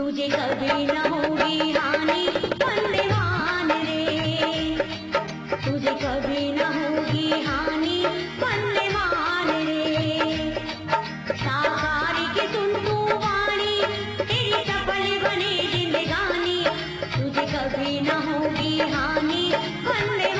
तुझे कभी न होगी हानि बंदेवान रे। तुझे कभी न होगी हानि बंदेवान रे। साकार के सुन तू वाणी, तेरी सफल बने जिंदगानी। तुझे कभी न होगी हानि बंदेवान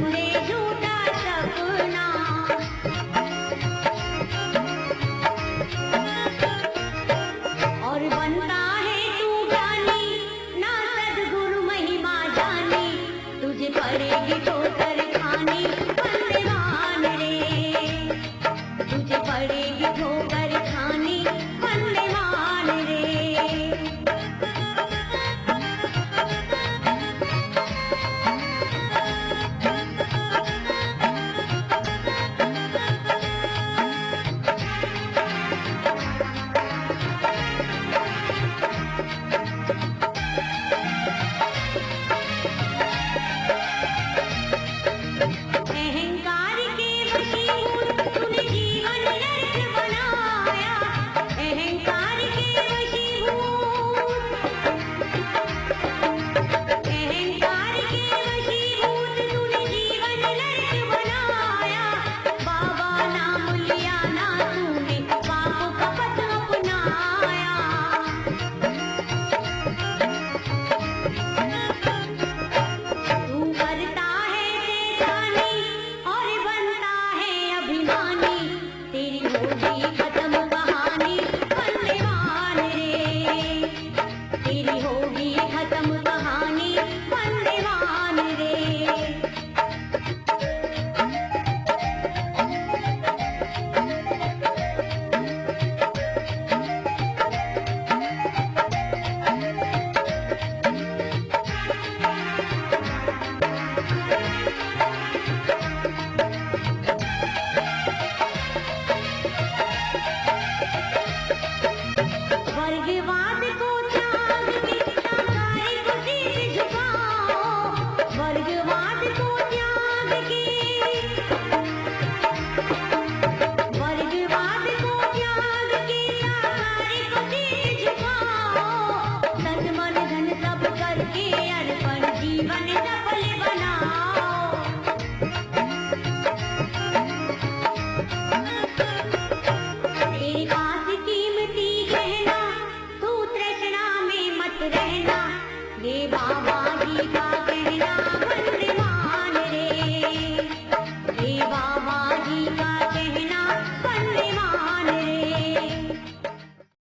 one.